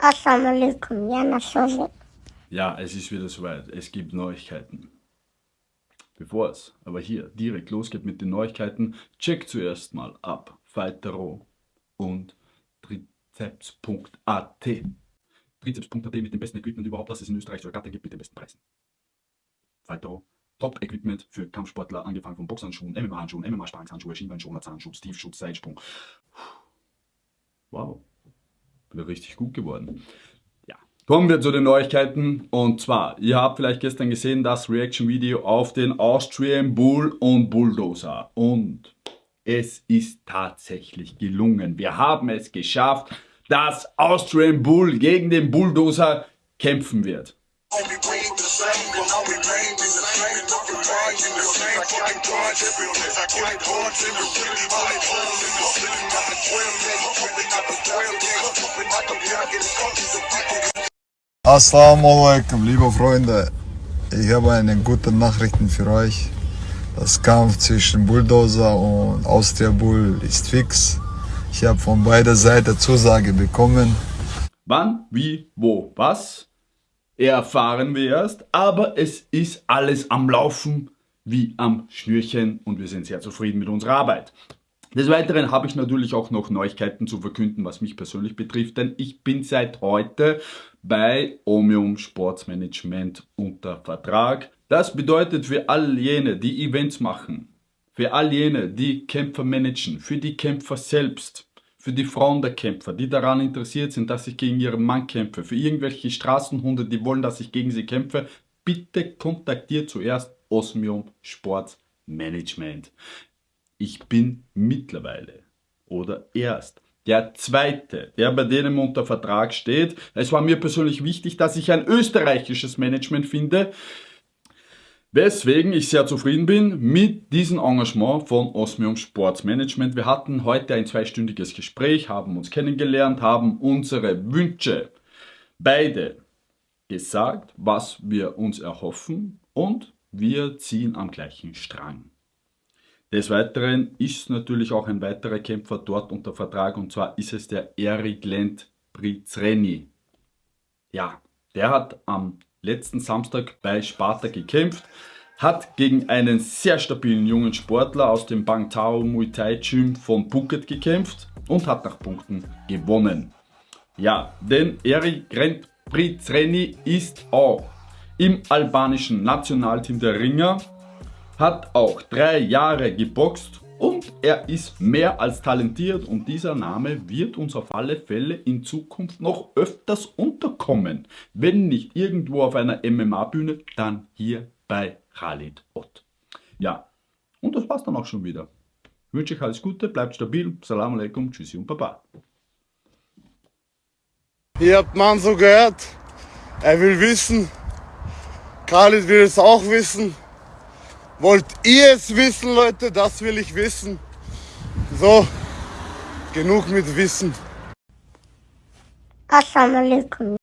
Assalamu alaikum, ja, Nasose. Ja, es ist wieder soweit. Es gibt Neuigkeiten. Bevor es aber hier direkt losgeht mit den Neuigkeiten, check zuerst mal ab Fightero und Trizeps.at. Trizeps.at mit dem besten Equipment überhaupt, das es in Österreich ergattern gibt, mit den besten Preisen. Fightero, Top-Equipment für Kampfsportler, angefangen von Boxhandschuhen, MMA-Handschuhen, MMA-Sparringshandschuhe, Schienbeinschoner, Zahnschutz, Tiefschutz, Seitsprung. Wow wieder richtig gut geworden. Ja, kommen wir zu den Neuigkeiten. Und zwar, ihr habt vielleicht gestern gesehen das Reaction-Video auf den Austrian Bull und Bulldozer. Und es ist tatsächlich gelungen. Wir haben es geschafft, dass Austrian Bull gegen den Bulldozer kämpfen wird. Assalamu alaikum, liebe Freunde. Ich habe eine gute Nachrichten für euch. Das Kampf zwischen Bulldozer und Austria Bull ist fix. Ich habe von beider Seiten Zusage bekommen. Wann, wie, wo, was? Erfahren wir erst, aber es ist alles am Laufen wie am Schnürchen und wir sind sehr zufrieden mit unserer Arbeit. Des Weiteren habe ich natürlich auch noch Neuigkeiten zu verkünden, was mich persönlich betrifft, denn ich bin seit heute bei Omium Sportsmanagement unter Vertrag. Das bedeutet für all jene, die Events machen, für all jene, die Kämpfer managen, für die Kämpfer selbst, für die Frauen der Kämpfer, die daran interessiert sind, dass ich gegen ihren Mann kämpfe, für irgendwelche Straßenhunde, die wollen, dass ich gegen sie kämpfe, bitte kontaktiert zuerst Osmium Sports Management. Ich bin mittlerweile oder erst der zweite, der bei denen unter Vertrag steht. Es war mir persönlich wichtig, dass ich ein österreichisches Management finde, weswegen ich sehr zufrieden bin mit diesem Engagement von Osmium Sports Management. Wir hatten heute ein zweistündiges Gespräch, haben uns kennengelernt, haben unsere Wünsche beide gesagt, was wir uns erhoffen und wir ziehen am gleichen Strang. Des Weiteren ist natürlich auch ein weiterer Kämpfer dort unter Vertrag und zwar ist es der Erik Lent Prizreni. Ja, der hat am letzten Samstag bei Sparta gekämpft, hat gegen einen sehr stabilen jungen Sportler aus dem Bang Tao Muay Thai Gym von Phuket gekämpft und hat nach Punkten gewonnen. Ja, denn Erik Lent Prizreni ist auch im albanischen Nationalteam der Ringer, hat auch drei Jahre geboxt und er ist mehr als talentiert und dieser Name wird uns auf alle Fälle in Zukunft noch öfters unterkommen. Wenn nicht irgendwo auf einer MMA-Bühne, dann hier bei Khalid Ott. Ja, und das war's dann auch schon wieder. Ich wünsche euch alles Gute, bleibt stabil, Salam alaikum, tschüssi und baba. Ihr habt man so gehört, er will wissen, Khalid will es auch wissen. Wollt ihr es wissen, Leute? Das will ich wissen. So, genug mit Wissen. Assalamu alaikum,